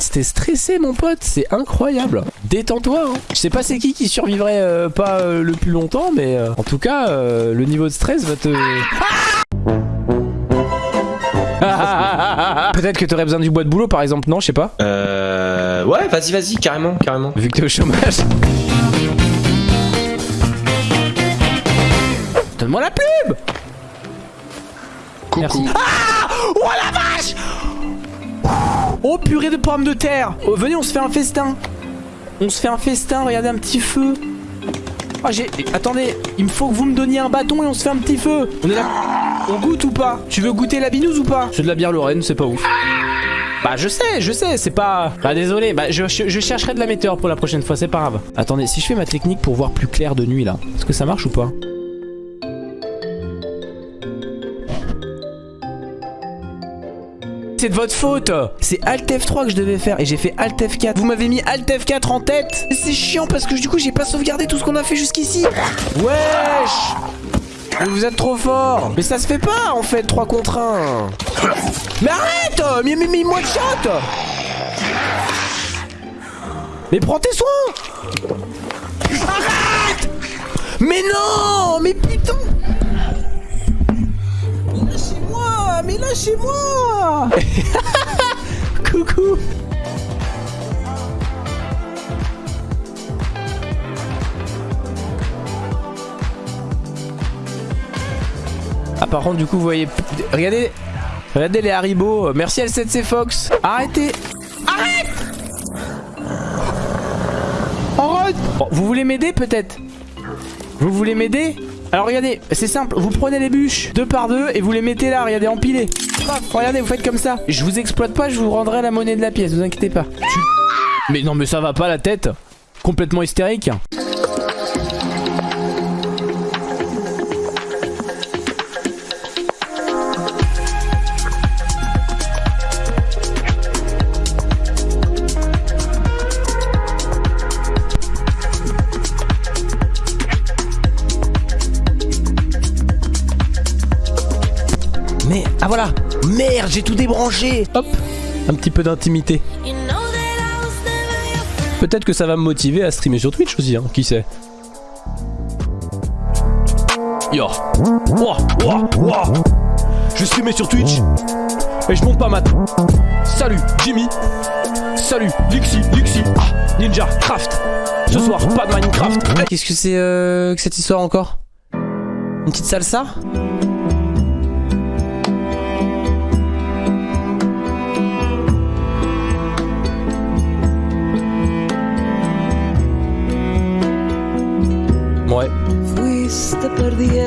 C'était stressé mon pote, c'est incroyable. Détends-toi. Hein. Je sais pas c'est qui qui survivrait euh, pas euh, le plus longtemps, mais euh, en tout cas, le niveau de stress va te... Peut-être que t'aurais besoin du bois de boulot par exemple, non Je sais pas. Euh... Ouais, vas-y, vas-y, carrément, carrément. Vu que t'es au chômage. Donne-moi la pub Coucou. Merci. Ah Oh la vache Oh purée de pommes de terre. Oh, Venez on se fait un festin. On se fait un festin, regardez un petit feu. Oh j'ai... Attendez, il me faut que vous me donniez un bâton et on se fait un petit feu. On est là. On goûte ou pas? Tu veux goûter la binouse ou pas? C'est de la bière Lorraine, c'est pas ouf. Bah je sais, je sais, c'est pas... Bah désolé, bah je, je, chercherai de la météo pour la prochaine fois, c'est pas grave. Attendez, si je fais ma technique pour voir plus clair de nuit là, est-ce que ça marche ou pas? C'est de votre faute. C'est Alt F3 que je devais faire et j'ai fait Alt F4 Vous m'avez mis Alt F4 en tête. C'est chiant parce que du coup j'ai pas sauvegardé tout ce qu'on a fait jusqu'ici. Wesh. Vous êtes trop fort. Mais ça se fait pas en fait 3 contre 1 Mais arrête. Mais, mais, mais moi de shot. Mais prends tes soins. Arrête. Mais non. Mais putain mais lâchez-moi Coucou. Ah par contre du coup vous voyez Regardez Regardez les Haribo. Merci L7C Fox. Arrêtez. Arrête. Arrête. Vous voulez m'aider peut-être? Vous voulez m'aider? Alors regardez, c'est simple, vous prenez les bûches deux par deux et vous les mettez là, regardez, empilées. regardez, vous faites comme ça. Je vous exploite pas, je vous rendrai la monnaie de la pièce, vous inquiétez pas. Mais non mais ça va pas la tête Complètement hystérique. Merde, j'ai tout débranché. Hop Un petit peu d'intimité. Peut-être que ça va me motiver à streamer sur Twitch aussi, hein, qui sait. Yo. Wow, Je streamais sur Twitch. Et je monte pas mat. Salut Jimmy. Salut Lixi, Lixi ah, Ninja, Craft. Ce soir, pas de Minecraft. Qu'est-ce que c'est euh, que cette histoire encore? Une petite salsa? Fuiste perdiendo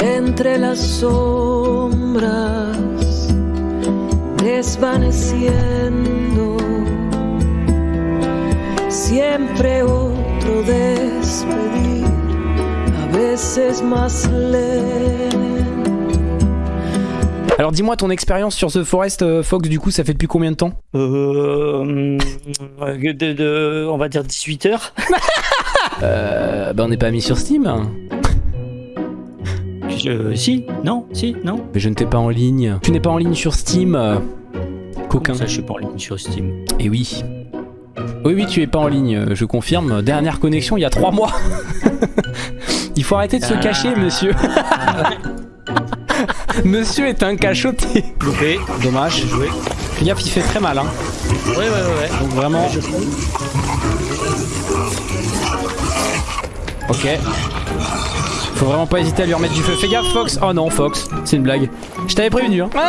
entre las sombras, desvaneciendo. Siempre otro despedir, a veces más lento. Alors dis-moi ton expérience sur The Forest, euh, Fox, du coup, ça fait depuis combien de temps? Euh, de, On va dire 18 heures. euh, bah on n'est pas mis sur Steam je, Si, non, si, non. Mais je ne t'ai pas en ligne. Tu n'es pas en ligne sur Steam euh, Coquin. ça, je suis pas en ligne sur Steam. Et eh oui. Oui, oui, tu es pas en ligne, je confirme. Dernière connexion il y a 3 mois. il faut arrêter de se cacher, monsieur. Monsieur est un cachotier. Loupé. Dommage. Joué. Fais gaffe, il fait très mal. Hein. Ouais, ouais, ouais, ouais. Donc vraiment. Ok. Faut vraiment pas hésiter à lui remettre du feu. Fais gaffe, Fox. Oh non, Fox. C'est une blague. Je t'avais prévenu. Hein.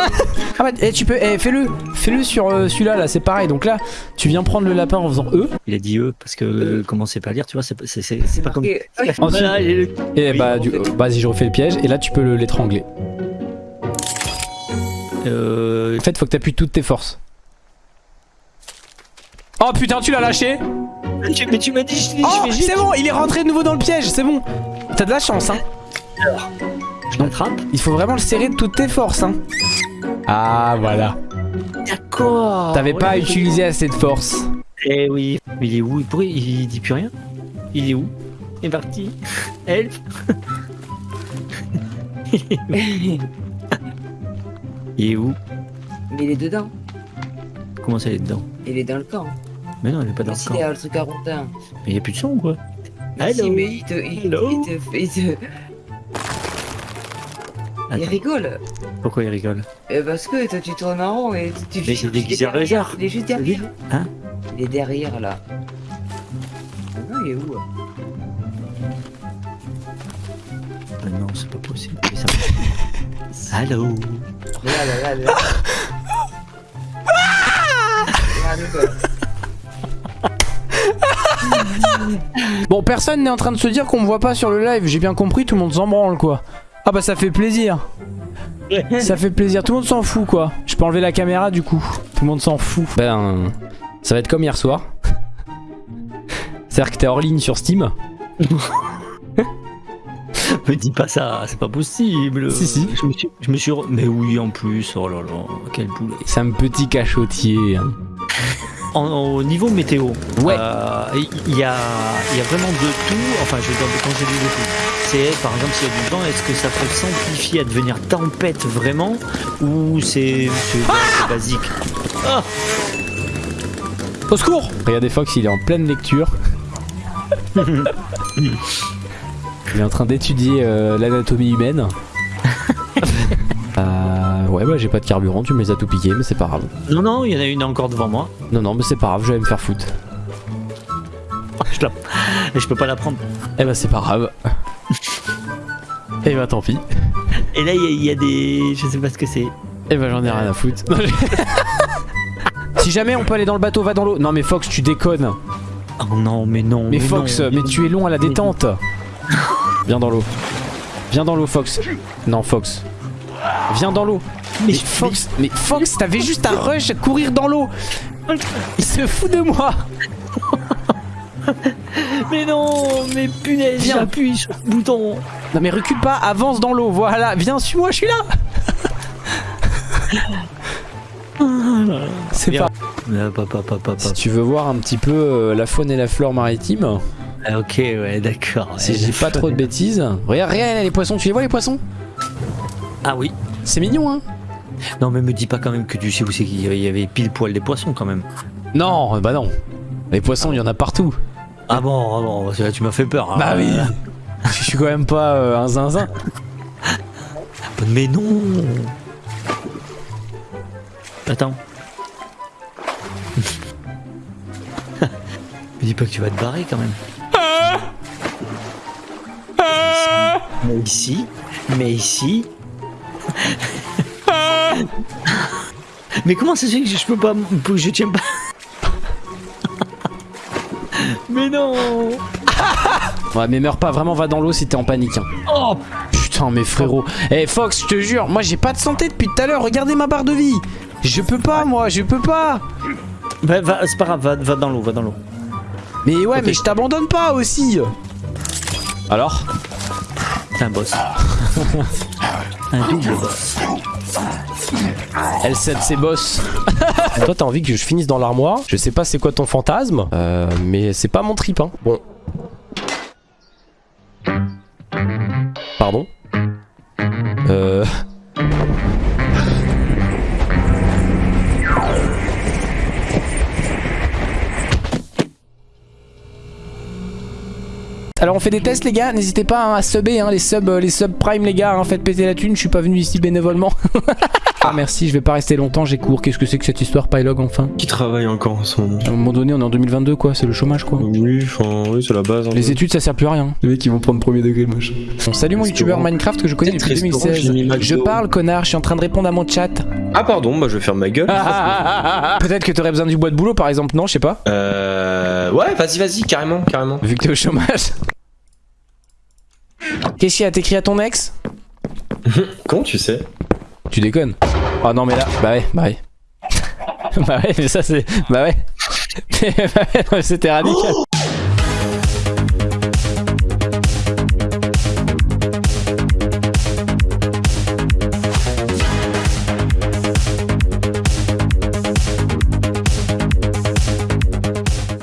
Ah bah, eh, tu peux. Eh, fais-le. Fais-le sur euh, celui-là, là. C'est pareil. Donc là, tu viens prendre le lapin en faisant E. Il a dit E parce que euh, comment c'est pas lire, tu vois. C'est pas comme. Ensuite, et bah, du... vas-y, je refais le piège. Et là, tu peux l'étrangler. Euh... En fait, faut que t'appuies toutes tes forces. Oh putain, tu l'as lâché Mais tu m'as dit... Oh, c'est bon, il est rentré de nouveau dans le piège, c'est bon. T'as de la chance, hein. Alors, je l'attrape. Il faut vraiment le serrer de toutes tes forces, hein. Ah, voilà. D'accord. T'avais pas utilisé assez de force. Eh oui. Mais il est où? Pourquoi il dit plus rien? Il est où? Il est parti. Help Il est où Mais il est dedans. Comment ça, il est dedans Il est dans le camp. Mais non, il est pas dans le si, camp. derrière le truc à rondin. Mais il y a plus de son ou quoi Hello. mais il te. Il, Hello. il te. Il, te- il rigole. Pourquoi il rigole Euh, parce que toi, tu tournes en rond et tu. Mais c'est déguisé en lézard. Il est juste derrière. Hein Il est derrière là. Ah Non, il est où Ah Non, c'est pas possible. Mais ça- Allô Regarde, regarde, regarde. Regarde, quoi. Bon, personne n'est en train de se dire qu'on me voit pas sur le live. J'ai bien compris, tout le monde s'en branle, quoi. Ah bah ça fait plaisir. Ça fait plaisir, tout le monde s'en fout, quoi. Je peux enlever la caméra, du coup. Tout le monde s'en fout. Ben, ça va être comme hier soir. C'est-à-dire que t'es hors ligne sur Steam. Me dis pas ça, c'est pas possible. Si, si. Je me suis, je me suis re- Mais oui, en plus, oh là là, quel boulet. C'est un petit cachotier. hein. En, au niveau météo, Ouais. euh, il y, a, il y a vraiment de tout. Enfin, je veux dire, quand j'ai dit de tout, c'est par exemple s'il y a du vent, est-ce que ça peut s'amplifier à devenir tempête vraiment ou c'est c'est basique? Ah Au secours Regardez Fox, il est en pleine lecture. il est en train d'étudier euh, l'anatomie humaine. Euh, ouais, bah j'ai pas de carburant, tu me les as tout piqués, mais c'est pas grave. Non, non, il y en a une encore devant moi. Non, non, mais c'est pas grave, je vais me faire foutre. Je, la... je peux pas la prendre. Eh bah c'est pas grave. Eh bah tant pis. Et là, il y, a- il y a des. Je sais pas ce que c'est. Eh bah j'en ai rien à foutre. J'ai- si jamais on peut aller dans le bateau, va dans l'eau. Non mais Fox, tu déconnes. Oh non, mais non. Mais Fox, non. mais tu es long à la détente. Viens dans l'eau. Viens dans l'eau, Fox. Non, Fox. Viens dans l'eau. Mais Fox, mais Fox, t'avais juste à rush, à courir dans l'eau. Il se fout de moi. Mais non, mais punaise, Viens. j'appuie sur le bouton. Non mais recule pas, avance dans l'eau. Voilà, viens, suis-moi, je suis là. C'est pas. Ah, papa, papa, papa. Si tu veux voir un petit peu euh, la faune et la flore maritime, Ah, ok, ouais, d'accord. si je dis pas trop de bêtises. Regarde, regarde les poissons, tu les vois les poissons? Ah oui. C'est mignon, hein Non, mais me dis pas quand même que tu sais où c'est qu'il y avait- pile poil des poissons quand même. Non, bah non. Les poissons, il y en a partout. Ah bon, ah bon, tu m'as fait peur. Bah Ah, oui. Je suis quand même pas euh, un zinzin. Mais non. Attends. me dis pas que tu vas te barrer quand même. Ici, mais ici. mais comment ça se fait que je peux pas, que je tiens pas? Mais non Ouais, mais meurs pas, vraiment va dans l'eau si t'es en panique. hein. Oh Putain, mais frérot. Eh Fox, je te jure, moi j'ai pas de santé depuis tout à l'heure. Regardez ma barre de vie. Je peux pas, moi, je peux pas. Va, va, c'est pas grave, va, va dans l'eau, va dans l'eau. Mais ouais, mais je t'abandonne pas aussi. Alors? Un boss. un double boss. Elle cède ses boss. Toi, t'as envie que je finisse dans l'armoire. Je sais pas c'est quoi ton fantasme, euh, mais c'est pas mon trip. Hein. Bon. Pardon? On fait des tests les gars, n'hésitez pas hein, à subber hein, les subs euh, les subs prime les gars, hein, faites péter la thune, je suis pas venu ici bénévolement. ah merci, je vais pas rester longtemps, j'ai cours. Qu'est-ce que c'est que cette histoire Pylog enfin? Qui travaille encore en ce moment? À un moment donné, on est en 2022 quoi, c'est le chômage quoi. Oui, enfin, oui, c'est la base. Les études ça sert plus à rien. Les mecs ils vont prendre premier degré moche. Bon, salut mon youtubeur Minecraft que je connais depuis restaurant, 2016. j'ai mis McDo. Je parle connard, je suis en train de répondre à mon chat. Ah, pardon, bah je vais faire ma gueule. Peut-être que t'aurais besoin du bois de boulot par exemple, non je sais pas. Euh. Ouais, vas-y, vas-y, carrément, carrément. Vu que t'es au chômage. Qu'est-ce qu'il y a T'écris à ton ex Comment tu sais Tu déconnes. Oh non mais là, bah ouais, bah ouais. bah ouais, mais ça c'est... Bah ouais. bah ouais, c'était radical.